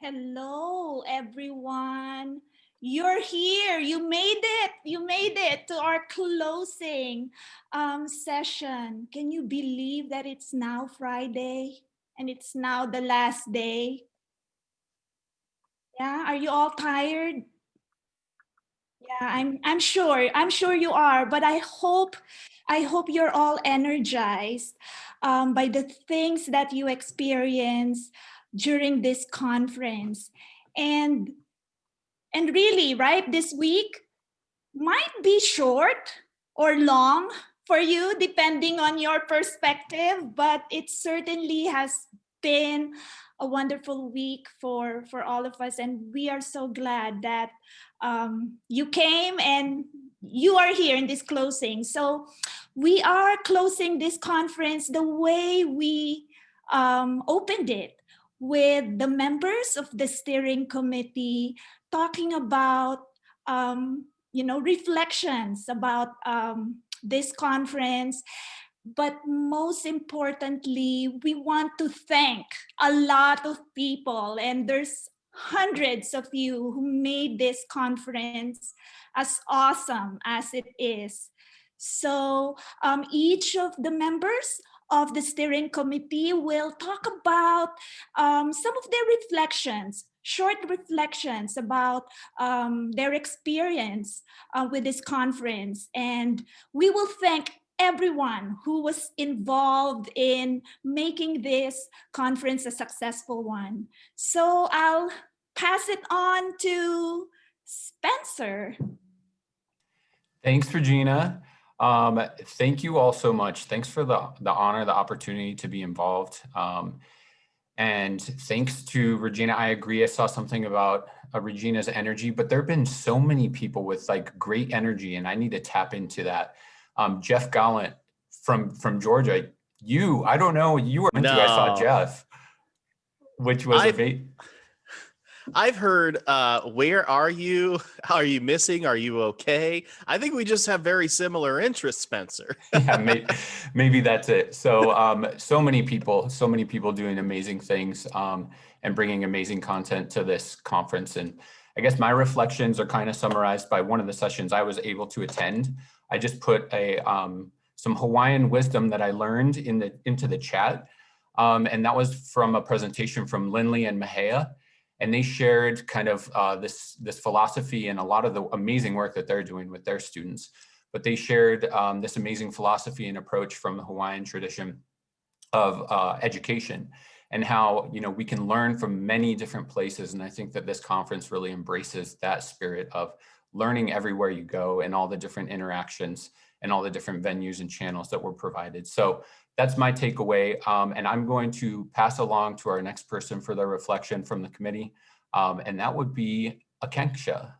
Hello, everyone. You're here. You made it. You made it to our closing um, session. Can you believe that it's now Friday and it's now the last day? Yeah, are you all tired? Yeah, I'm I'm sure. I'm sure you are, but I hope I hope you're all energized um, by the things that you experience during this conference. And, and really, right, this week might be short or long for you, depending on your perspective, but it certainly has been a wonderful week for, for all of us. And we are so glad that um, you came and you are here in this closing. So we are closing this conference the way we um, opened it with the members of the steering committee talking about, um, you know, reflections about um, this conference. But most importantly, we want to thank a lot of people and there's hundreds of you who made this conference as awesome as it is. So um, each of the members of the steering committee will talk about um, some of their reflections, short reflections about um, their experience uh, with this conference. And we will thank everyone who was involved in making this conference a successful one. So I'll pass it on to Spencer. Thanks, Regina. Um, thank you all so much. Thanks for the, the honor, the opportunity to be involved. Um, and thanks to Regina, I agree. I saw something about uh, Regina's energy, but there have been so many people with like great energy and I need to tap into that. Um, Jeff Gallant from, from Georgia, you, I don't know, you were, no. I saw Jeff, which was I, a I've heard, uh, where are you? Are you missing? Are you okay? I think we just have very similar interests, Spencer. yeah, maybe, maybe, that's it. So, um, so many people, so many people doing amazing things um, and bringing amazing content to this conference. And I guess my reflections are kind of summarized by one of the sessions I was able to attend. I just put a um, some Hawaiian wisdom that I learned in the into the chat. Um, and that was from a presentation from Lindley and Mahea and they shared kind of uh, this, this philosophy and a lot of the amazing work that they're doing with their students. But they shared um, this amazing philosophy and approach from the Hawaiian tradition of uh, education and how you know we can learn from many different places. And I think that this conference really embraces that spirit of learning everywhere you go and all the different interactions and all the different venues and channels that were provided. So that's my takeaway. Um, and I'm going to pass along to our next person for their reflection from the committee. Um, and that would be Akanksha.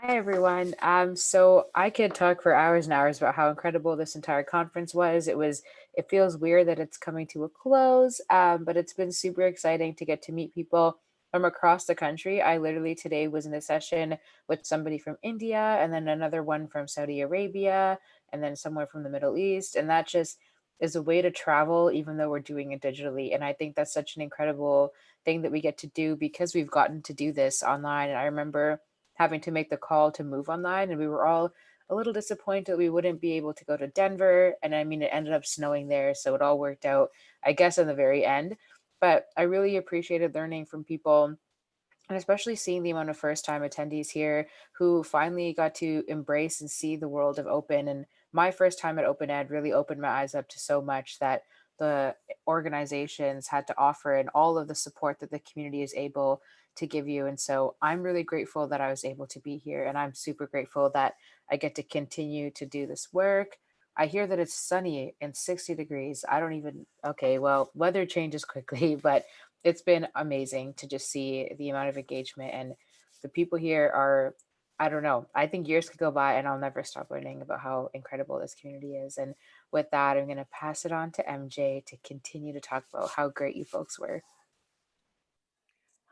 Hi, everyone. Um, so I could talk for hours and hours about how incredible this entire conference was. It was, it feels weird that it's coming to a close, um, but it's been super exciting to get to meet people from across the country. I literally today was in a session with somebody from India and then another one from Saudi Arabia and then somewhere from the Middle East. And that just is a way to travel, even though we're doing it digitally. And I think that's such an incredible thing that we get to do because we've gotten to do this online. And I remember having to make the call to move online and we were all a little disappointed we wouldn't be able to go to Denver. And I mean, it ended up snowing there. So it all worked out, I guess, in the very end but I really appreciated learning from people and especially seeing the amount of first time attendees here who finally got to embrace and see the world of open. And my first time at Open Ed really opened my eyes up to so much that the organizations had to offer and all of the support that the community is able to give you. And so I'm really grateful that I was able to be here and I'm super grateful that I get to continue to do this work I hear that it's sunny and 60 degrees. I don't even, okay, well, weather changes quickly, but it's been amazing to just see the amount of engagement and the people here are, I don't know, I think years could go by and I'll never stop learning about how incredible this community is. And with that, I'm going to pass it on to MJ to continue to talk about how great you folks were.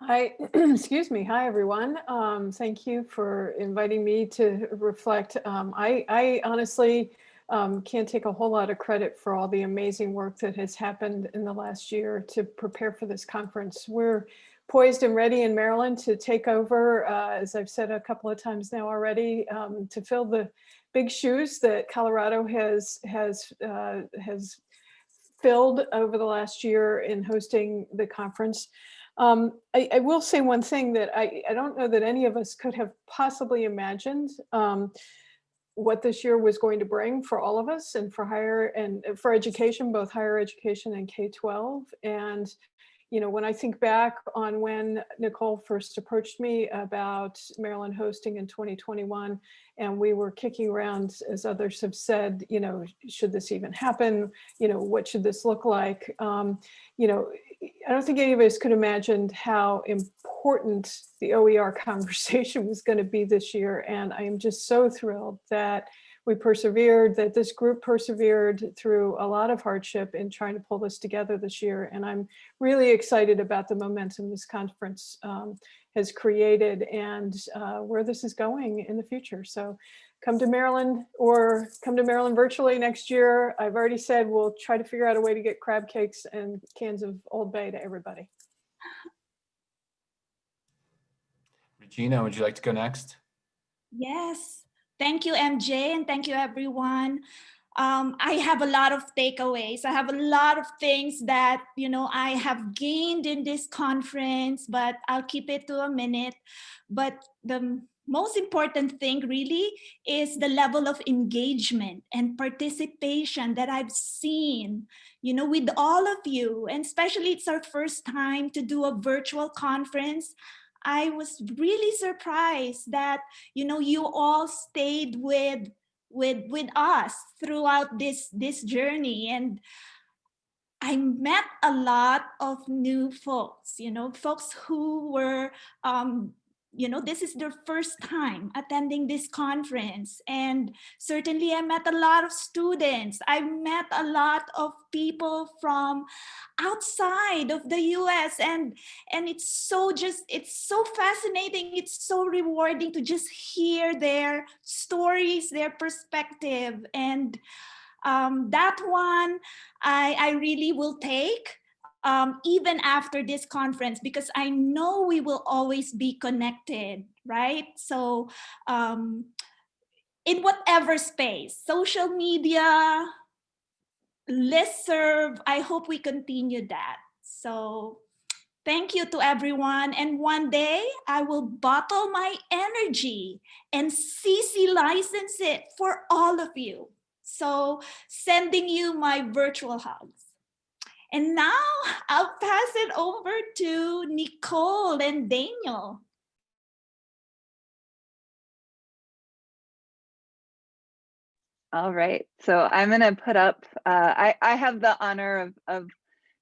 Hi, excuse me. Hi, everyone. Um, thank you for inviting me to reflect. Um, I, I honestly, um, can't take a whole lot of credit for all the amazing work that has happened in the last year to prepare for this conference. We're poised and ready in Maryland to take over, uh, as I've said a couple of times now already, um, to fill the big shoes that Colorado has has uh, has filled over the last year in hosting the conference. Um, I, I, will say one thing that I, I, don't know that any of us could have possibly imagined um, what this year was going to bring for all of us and for higher and uh, for education, both higher education and K-12. And you know, when I think back on when Nicole first approached me about Maryland hosting in 2021, and we were kicking around, as others have said, you know, should this even happen? You know, what should this look like? Um, you know, I don't think any of us could imagine how important the OER conversation was going to be this year. And I am just so thrilled that we persevered, that this group persevered through a lot of hardship in trying to pull this together this year. And I'm really excited about the momentum this conference um, has created and uh, where this is going in the future. So come to Maryland or come to Maryland virtually next year. I've already said we'll try to figure out a way to get crab cakes and cans of Old Bay to everybody. Regina, would you like to go next? Yes. Thank you, MJ, and thank you, everyone. Um, I have a lot of takeaways. I have a lot of things that, you know, I have gained in this conference, but I'll keep it to a minute. But the most important thing really is the level of engagement and participation that I've seen, you know, with all of you, and especially it's our first time to do a virtual conference. I was really surprised that, you know, you all stayed with, with, with us throughout this, this journey. And I met a lot of new folks, you know, folks who were um, you know, this is their first time attending this conference. And certainly I met a lot of students. I met a lot of people from outside of the US and, and it's so just, it's so fascinating. It's so rewarding to just hear their stories, their perspective. And um, that one I, I really will take um, even after this conference, because I know we will always be connected, right? So um, in whatever space, social media, listserv, I hope we continue that. So thank you to everyone. And one day I will bottle my energy and CC license it for all of you. So sending you my virtual hugs. And now I'll pass it over to Nicole and Daniel. All right, so I'm going to put up, uh, I, I have the honor of, of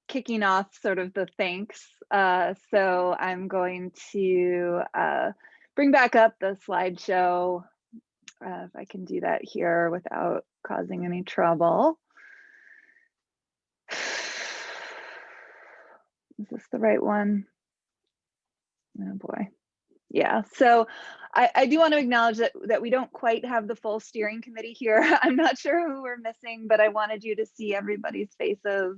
kicking off sort of the thanks. Uh, so I'm going to uh, bring back up the slideshow, uh, if I can do that here without causing any trouble. Is this the right one? Oh boy. Yeah, so I, I do want to acknowledge that, that we don't quite have the full steering committee here. I'm not sure who we're missing, but I wanted you to see everybody's faces.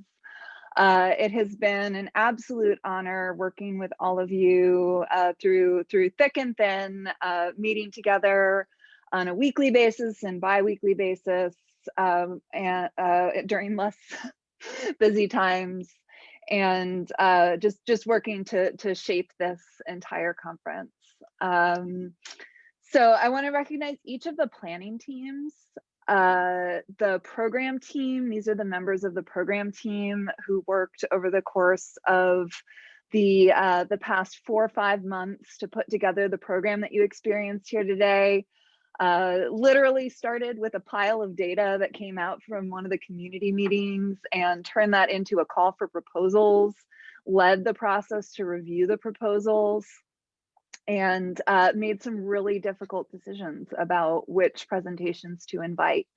Uh, it has been an absolute honor working with all of you uh, through through thick and thin, uh, meeting together on a weekly basis and bi-weekly basis um, and uh, during less busy times and uh, just just working to to shape this entire conference. Um, so I want to recognize each of the planning teams. Uh, the program team, these are the members of the program team who worked over the course of the uh, the past four or five months to put together the program that you experienced here today uh, literally started with a pile of data that came out from one of the community meetings and turned that into a call for proposals, led the process to review the proposals, and uh, made some really difficult decisions about which presentations to invite.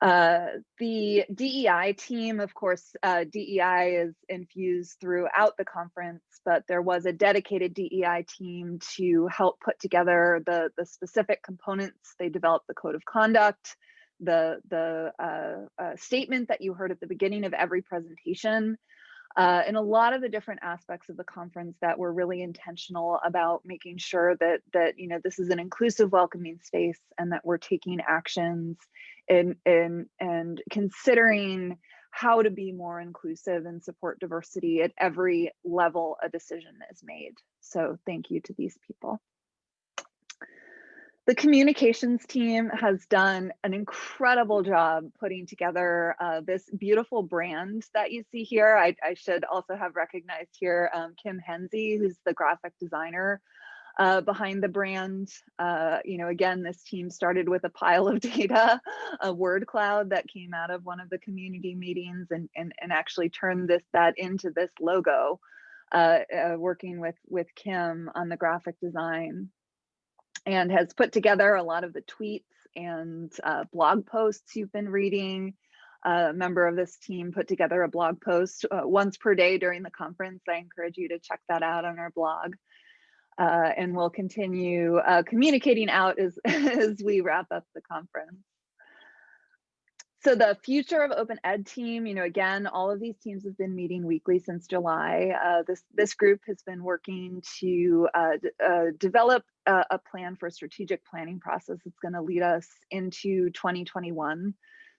Uh, the DEI team, of course, uh, DEI is infused throughout the conference, but there was a dedicated DEI team to help put together the, the specific components. They developed the code of conduct, the, the uh, uh, statement that you heard at the beginning of every presentation, uh, and a lot of the different aspects of the conference that were really intentional about making sure that that you know this is an inclusive welcoming space and that we're taking actions and and and considering how to be more inclusive and support diversity at every level a decision is made. So thank you to these people the communications team has done an incredible job putting together uh, this beautiful brand that you see here. I, I should also have recognized here um, Kim Henze, who's the graphic designer uh, behind the brand. Uh, you know, again, this team started with a pile of data, a word cloud that came out of one of the community meetings and, and, and actually turned this that into this logo, uh, uh, working with, with Kim on the graphic design and has put together a lot of the tweets and uh, blog posts you've been reading. A member of this team put together a blog post uh, once per day during the conference. I encourage you to check that out on our blog. Uh, and we'll continue uh, communicating out as, as we wrap up the conference. So the future of Open Ed team, you know, again, all of these teams have been meeting weekly since July. Uh, this, this group has been working to uh, uh, develop a, a, plan for a strategic planning process that's gonna lead us into 2021.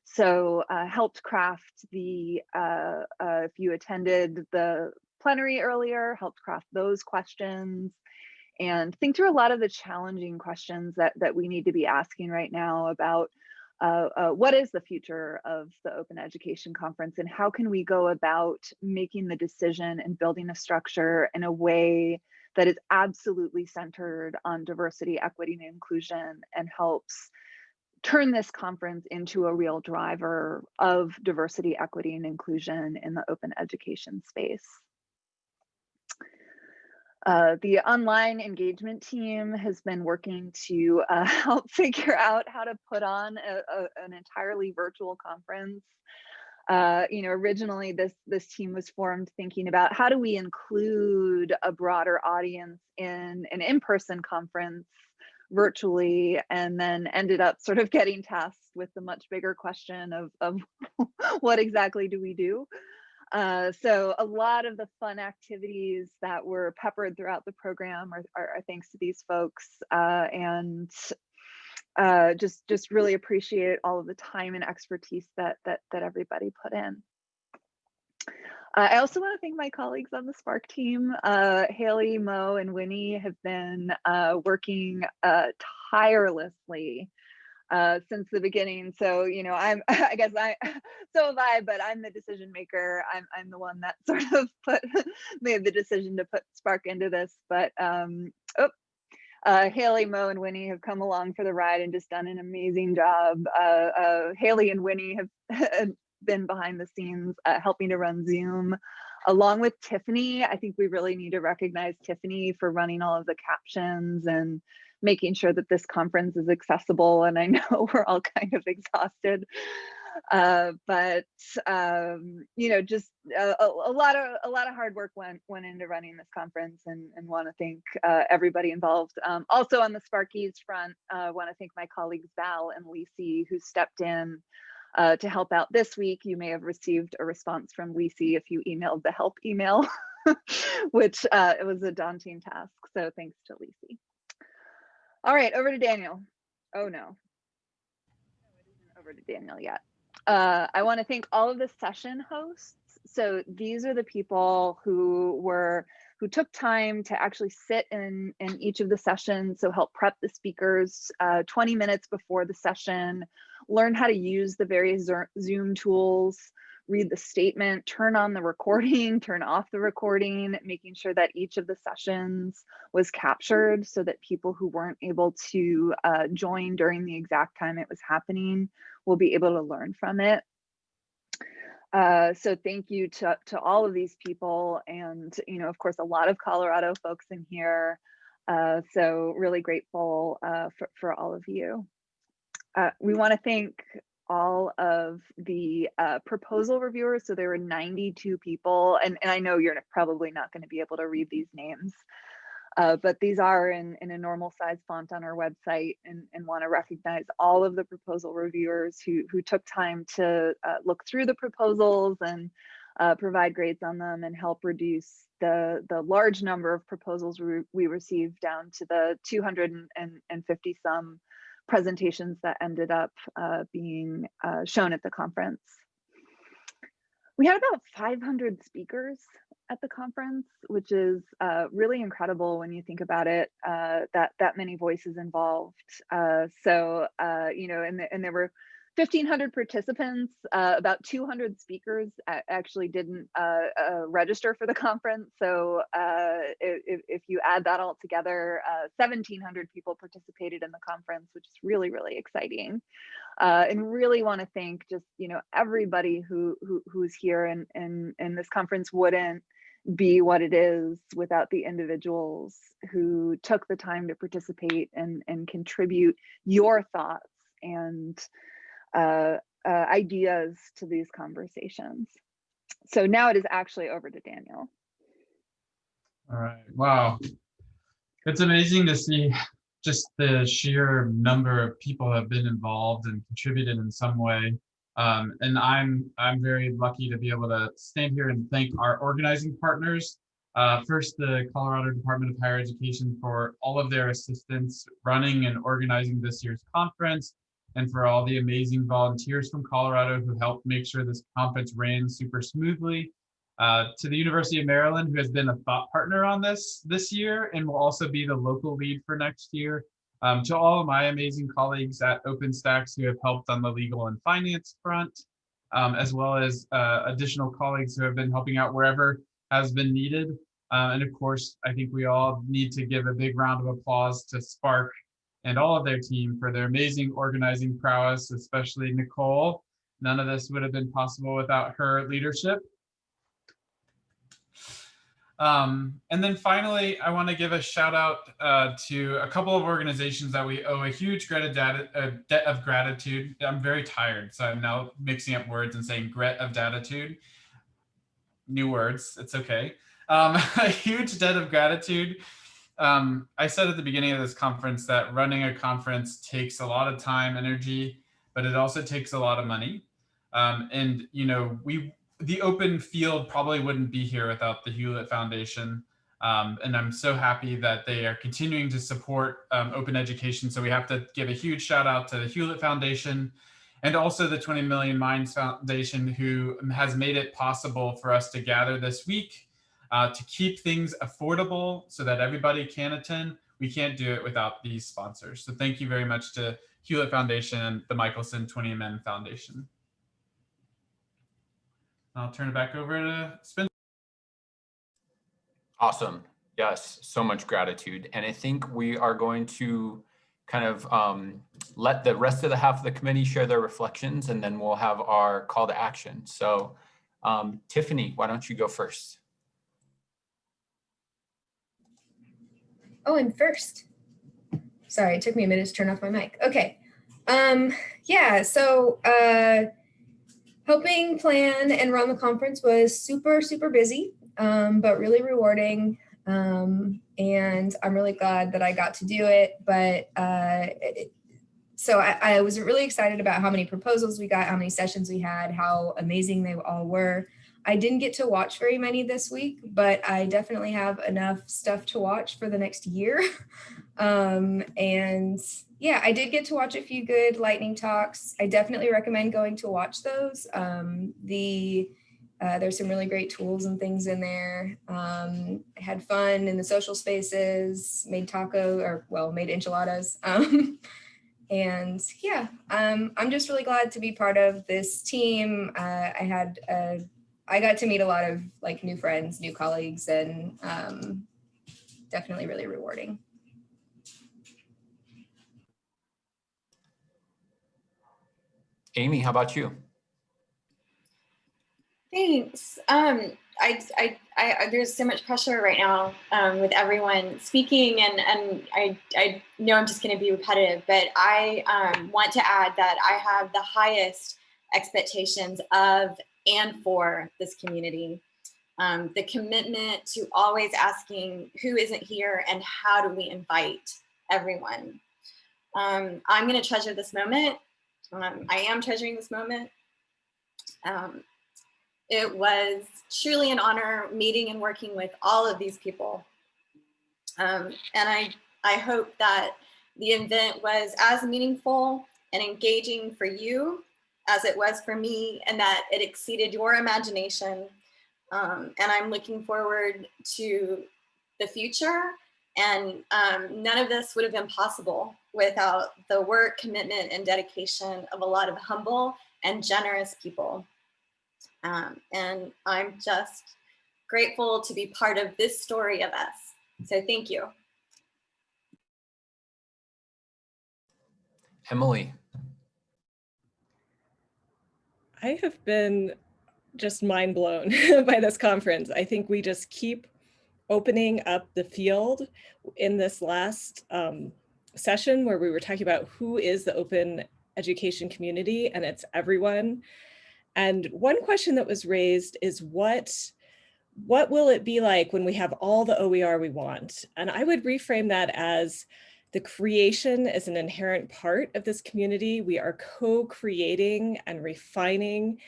So uh, helped craft the, uh, uh, if you attended the plenary earlier, helped craft those questions and think through a lot of the challenging questions that, that we need to be asking right now about uh, uh, what is the future of the Open Education Conference and how can we go about making the decision and building a structure in a way that is absolutely centered on diversity, equity, and inclusion and helps turn this conference into a real driver of diversity, equity, and inclusion in the open education space. Uh, the online engagement team has been working to uh, help figure out how to put on a, a, an entirely virtual conference. Uh, you know, originally this this team was formed thinking about how do we include a broader audience in an in-person conference virtually and then ended up sort of getting tasked with the much bigger question of, of what exactly do we do? Uh, so a lot of the fun activities that were peppered throughout the program are, are, are thanks to these folks uh, and uh, just just really appreciate all of the time and expertise that that that everybody put in. Uh, I also want to thank my colleagues on the SPARC team. Uh, Haley, Mo, and Winnie have been uh, working tirelessly uh, since the beginning. So, you know, I'm, I guess I, so have I, but I'm the decision maker. I'm, I'm the one that sort of put, made the decision to put SPARC into this, but, um, oh, uh, Haley, Mo, and Winnie have come along for the ride and just done an amazing job. Uh, uh, Haley and Winnie have been behind the scenes uh, helping to run Zoom. Along with Tiffany, I think we really need to recognize Tiffany for running all of the captions and making sure that this conference is accessible. And I know we're all kind of exhausted. Uh, but um, you know, just a, a, lot of a lot of hard work went went into running this conference, and and want to thank uh, everybody involved. Um, also on the Sparkies front, uh, want to thank my colleagues Val and Lisi who stepped in uh, to help out this week. You may have received a response from Lisi if you emailed the help email, which uh, it was a daunting task. So thanks to Lisi. All right, over to Daniel. Oh no. Over to Daniel yet. Uh, I want to thank all of the session hosts. So these are the people who were who took time to actually sit in in each of the sessions. So help prep the speakers uh, 20 minutes before the session, learn how to use the various Zoom tools, read the statement, turn on the recording, turn off the recording, making sure that each of the sessions was captured so that people who weren't able to uh, join during the exact time it was happening will be able to learn from it. Uh, so thank you to, to all of these people and, you know, of course, a lot of Colorado folks in here. Uh, so really grateful uh, for, for all of you. Uh, we want to thank all of the uh, proposal reviewers. So there were 92 people, and, and I know you're probably not going to be able to read these names. Uh, but these are in, in a normal size font on our website and, and want to recognize all of the proposal reviewers who, who took time to uh, look through the proposals and uh, provide grades on them and help reduce the, the large number of proposals we, we received down to the 250 some presentations that ended up uh, being uh, shown at the conference. We had about 500 speakers at the conference, which is uh, really incredible when you think about it. Uh, that that many voices involved. Uh, so uh, you know, and the, and there were 1,500 participants. Uh, about 200 speakers actually didn't uh, register for the conference. So if, if you add that all together, 1,700 people participated in the conference, which is really really exciting. and really want to thank just you know everybody who, who who's here and and and this conference wouldn't be what it is without the individuals who took the time to participate and, and contribute your thoughts and uh, uh, ideas to these conversations. So now it is actually over to Daniel. All right. Wow. It's amazing to see just the sheer number of people have been involved and contributed in some way. Um, and I'm I'm very lucky to be able to stand here and thank our organizing partners. Uh, first, the Colorado Department of Higher Education for all of their assistance running and organizing this year's conference, and for all the amazing volunteers from Colorado who helped make sure this conference ran super smoothly. Uh, to the University of Maryland, who has been a thought partner on this this year and will also be the local lead for next year. Um, to all of my amazing colleagues at OpenStax who have helped on the legal and finance front, um, as well as uh, additional colleagues who have been helping out wherever has been needed. Uh, and of course, I think we all need to give a big round of applause to SPARC and all of their team for their amazing organizing prowess, especially Nicole. None of this would have been possible without her leadership. Um, and then finally, I want to give a shout out uh, to a couple of organizations that we owe a huge debt of gratitude. I'm very tired, so I'm now mixing up words and saying gret of gratitude. New words, it's okay. Um, a huge debt of gratitude. Um, I said at the beginning of this conference that running a conference takes a lot of time, energy, but it also takes a lot of money. Um, and, you know, we the open field probably wouldn't be here without the Hewlett Foundation. Um, and I'm so happy that they are continuing to support um, open education. So we have to give a huge shout out to the Hewlett Foundation and also the 20 Million Minds Foundation who has made it possible for us to gather this week uh, to keep things affordable so that everybody can attend. We can't do it without these sponsors. So thank you very much to Hewlett Foundation and the Michelson 20 Men Foundation. I'll turn it back over to Spencer. Awesome. Yes, so much gratitude. And I think we are going to kind of um, let the rest of the half of the committee share their reflections and then we'll have our call to action. So um, Tiffany, why don't you go first? Oh, I'm first. Sorry, it took me a minute to turn off my mic. Okay. Um, yeah, so uh, helping plan and run the conference was super, super busy, um, but really rewarding. Um, and I'm really glad that I got to do it. But uh, it, so I, I, was really excited about how many proposals we got, how many sessions we had, how amazing they all were. I didn't get to watch very many this week, but I definitely have enough stuff to watch for the next year. um, and yeah, I did get to watch a few good lightning talks. I definitely recommend going to watch those. Um, the uh, there's some really great tools and things in there. Um, I had fun in the social spaces, made taco or well, made enchiladas. Um, and yeah, um, I'm just really glad to be part of this team. Uh, I had, uh, I got to meet a lot of like new friends, new colleagues, and um, definitely really rewarding. Amy, how about you? Thanks. Um, I, I, I, there's so much pressure right now um, with everyone speaking, and and I, I know I'm just going to be repetitive, but I um, want to add that I have the highest expectations of and for this community. um, the commitment to always asking who isn't here and how do we invite everyone. Um, I'm gonna treasure this moment. Um, I am treasuring this moment. Um, it was truly an honor meeting and working with all of these people. Um, and I, I hope that the event was as meaningful and engaging for you as it was for me and that it exceeded your imagination. Um, and I'm looking forward to the future. And um, none of this would have been possible without the work, commitment, and dedication of a lot of humble and generous people. Um, and I'm just grateful to be part of this story of us. So thank you. Emily. I have been just mind blown by this conference. I think we just keep opening up the field in this last um, session where we were talking about who is the open education community and it's everyone. And one question that was raised is what, what will it be like when we have all the OER we want? And I would reframe that as the creation is an inherent part of this community. We are co-creating and refining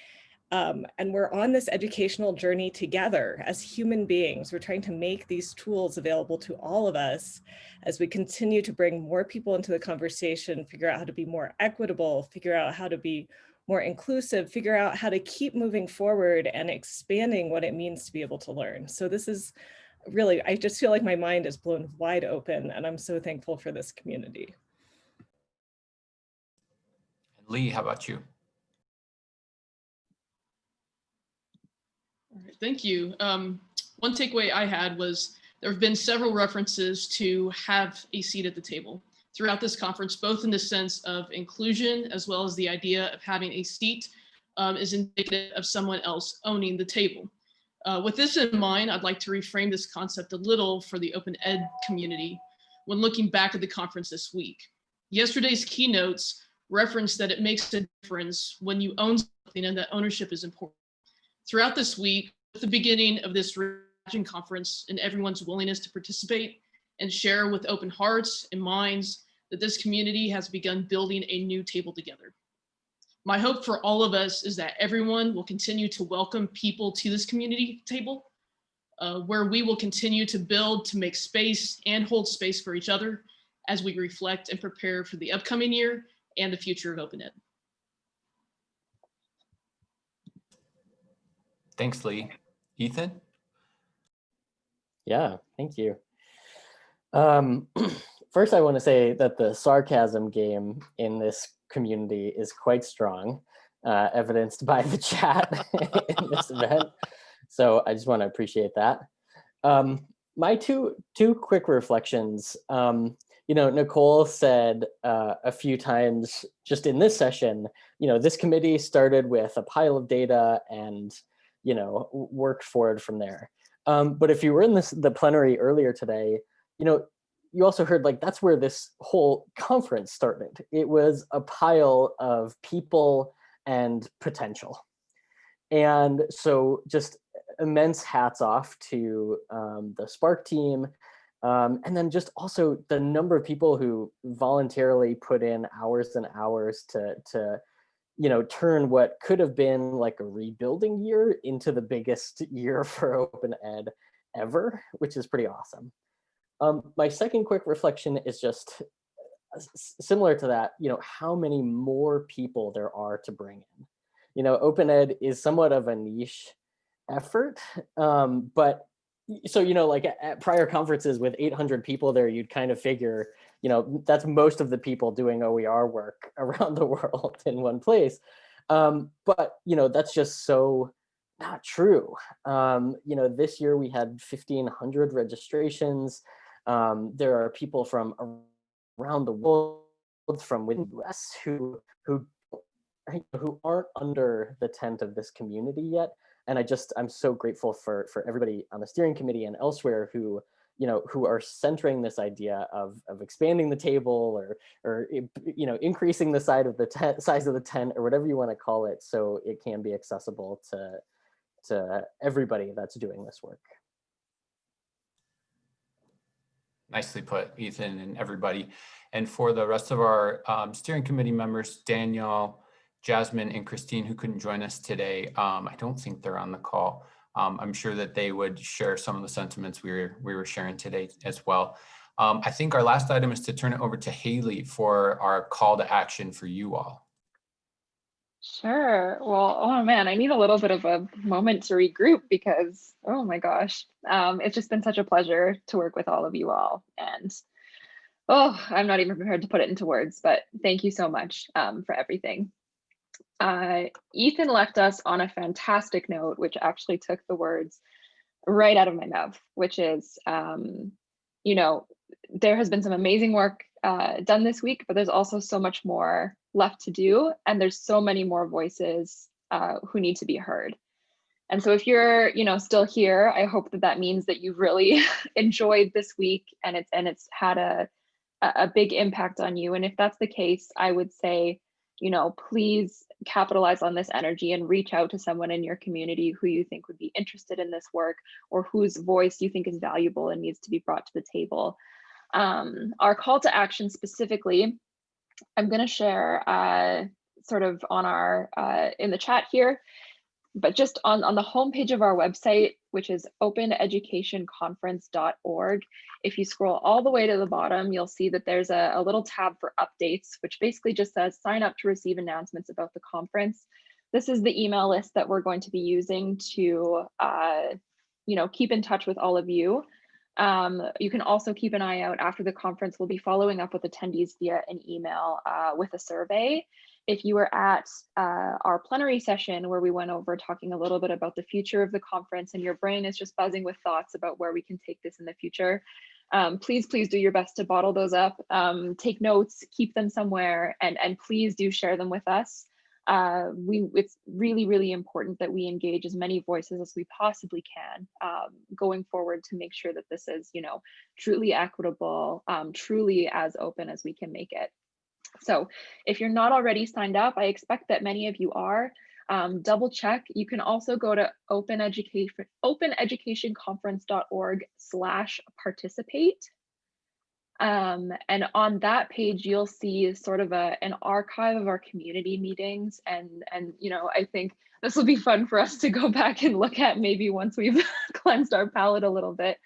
um, and we're on this educational journey together as human beings. We're trying to make these tools available to all of us as we continue to bring more people into the conversation, figure out how to be more equitable, figure out how to be more inclusive, figure out how to keep moving forward and expanding what it means to be able to learn. So this is really, I just feel like my mind is blown wide open and I'm so thankful for this community. Lee, how about you? All right, thank you. Um, one takeaway I had was there have been several references to have a seat at the table throughout this conference, both in the sense of inclusion as well as the idea of having a seat um, is indicative of someone else owning the table. Uh, with this in mind, I'd like to reframe this concept a little for the open ed community when looking back at the conference this week. Yesterday's keynotes referenced that it makes a difference when you own something and that ownership is important. Throughout this week, the beginning of this conference and everyone's willingness to participate and share with open hearts and minds that this community has begun building a new table together. My hope for all of us is that everyone will continue to welcome people to this community table, uh, where we will continue to build to make space and hold space for each other as we reflect and prepare for the upcoming year and the future of Open Ed. Thanks, Lee. Ethan? Yeah, thank you. Um, first, I want to say that the sarcasm game in this community is quite strong, uh, evidenced by the chat in this event. So I just want to appreciate that. Um, my two two quick reflections. Um, you know, Nicole said uh, a few times just in this session, you know, this committee started with a pile of data and, you know, worked forward from there. Um, but if you were in this the plenary earlier today, you know, you also heard like that's where this whole conference started. It was a pile of people and potential. And so just immense hats off to um, the SPARC team. Um, and then just also the number of people who voluntarily put in hours and hours to, to you know, turn what could have been like a rebuilding year into the biggest year for open ed ever, which is pretty awesome. Um, my second quick reflection is just uh, similar to that, you know, how many more people there are to bring in. You know, open ed is somewhat of a niche effort, um, but so, you know, like at, at prior conferences with 800 people there, you'd kind of figure, you know, that's most of the people doing OER work around the world in one place. Um, but, you know, that's just so not true. Um, you know, this year we had 1500 registrations. Um, there are people from around the world, from within the US who, who, who aren't under the tent of this community yet. And I just, I'm so grateful for, for everybody on the steering committee and elsewhere who, you know, who are centering this idea of, of expanding the table or, or, you know, increasing the size of the size of the tent or whatever you want to call it. So it can be accessible to, to everybody that's doing this work. Nicely put, Ethan and everybody. And for the rest of our um, steering committee members, Danielle, Jasmine, and Christine, who couldn't join us today, um, I don't think they're on the call. Um, I'm sure that they would share some of the sentiments we were, we were sharing today as well. Um, I think our last item is to turn it over to Haley for our call to action for you all. Sure. Well, oh man, I need a little bit of a moment to regroup because, oh my gosh, um, it's just been such a pleasure to work with all of you all. And oh, I'm not even prepared to put it into words, but thank you so much um, for everything. Uh, Ethan left us on a fantastic note, which actually took the words right out of my mouth, which is, um, you know, there has been some amazing work uh, done this week, but there's also so much more left to do. And there's so many more voices uh, who need to be heard. And so if you're, you know, still here, I hope that that means that you've really enjoyed this week and it's and it's had a a big impact on you. And if that's the case, I would say, you know, please capitalize on this energy and reach out to someone in your community who you think would be interested in this work or whose voice you think is valuable and needs to be brought to the table. Um, our call to action specifically, I'm going to share uh, sort of on our uh, in the chat here, but just on, on the homepage of our website, which is openeducationconference.org. If you scroll all the way to the bottom, you'll see that there's a, a little tab for updates, which basically just says sign up to receive announcements about the conference. This is the email list that we're going to be using to uh, you know, keep in touch with all of you. Um, you can also keep an eye out after the conference. We'll be following up with attendees via an email uh, with a survey. If you were at uh, our plenary session where we went over talking a little bit about the future of the conference and your brain is just buzzing with thoughts about where we can take this in the future, um, please, please do your best to bottle those up, um, take notes, keep them somewhere, and, and please do share them with us. Uh, we it's really really important that we engage as many voices as we possibly can um, going forward to make sure that this is you know truly equitable um, truly as open as we can make it so if you're not already signed up i expect that many of you are um, double check you can also go to open education openeducationconference.org slash participate um, and on that page, you'll see sort of a, an archive of our community meetings. And, and, you know, I think this will be fun for us to go back and look at maybe once we've cleansed our palate a little bit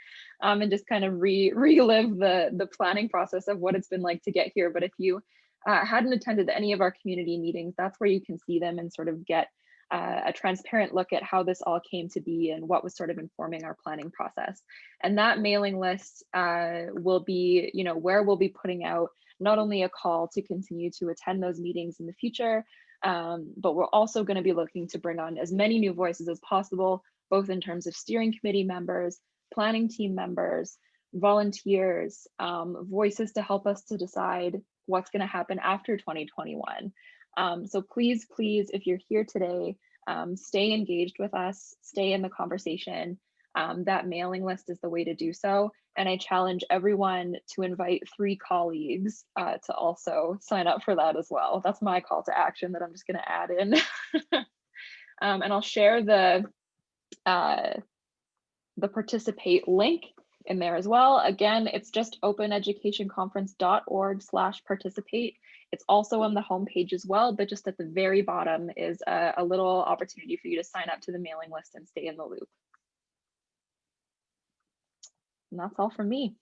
um, and just kind of re relive the, the planning process of what it's been like to get here. But if you uh, hadn't attended any of our community meetings, that's where you can see them and sort of get uh, a transparent look at how this all came to be and what was sort of informing our planning process. And that mailing list uh, will be, you know, where we'll be putting out not only a call to continue to attend those meetings in the future, um, but we're also going to be looking to bring on as many new voices as possible, both in terms of steering committee members, planning team members, volunteers, um, voices to help us to decide what's going to happen after 2021. Um, so please, please, if you're here today, um, stay engaged with us, stay in the conversation. Um, that mailing list is the way to do so. And I challenge everyone to invite three colleagues uh, to also sign up for that as well. That's my call to action that I'm just going to add in. Um, and I'll share the uh, the participate link in there as well. Again, it's just openeducationconference.org slash participate. It's also on the homepage as well, but just at the very bottom is a, a little opportunity for you to sign up to the mailing list and stay in the loop. And that's all from me.